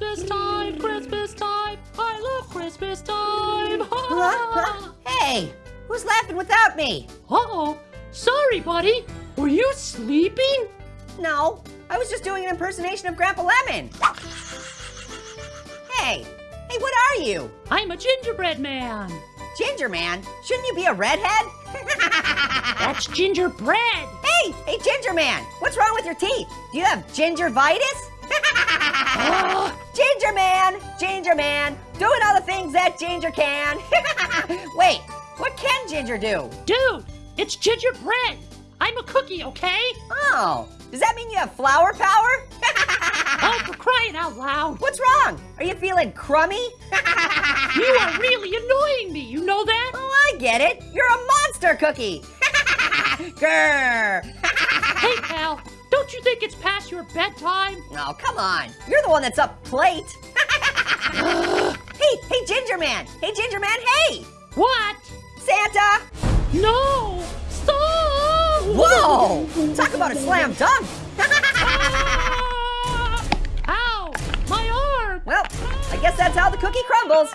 Christmas time, Christmas time. I love Christmas time. Huh? Hey, who's laughing without me? Uh-oh. Sorry, buddy. Were you sleeping? No, I was just doing an impersonation of Grandpa Lemon. Hey, hey, what are you? I'm a gingerbread man. Ginger Man? Shouldn't you be a redhead? That's gingerbread. hey, hey, Ginger Man, what's wrong with your teeth? Do you have gingivitis? Ugh. Uh, Ginger Man, Ginger Man, doing all the things that Ginger can. Wait, what can Ginger do? Dude, it's gingerbread. I'm a cookie, okay? Oh, does that mean you have flower power? Oh, for crying out loud. What's wrong? Are you feeling crummy? You are really annoying me. You know that? Oh, I get it. You're a monster cookie. Grr. Hey. Don't you think it's past your bedtime? Oh, come on. You're the one that's up late. hey, hey, Ginger Man. Hey, Ginger Man, hey. What? Santa. No! Stop! Whoa. Talk about a slam dunk. Ah! Ow! My arm! well, I guess that's how the cookie crumbles.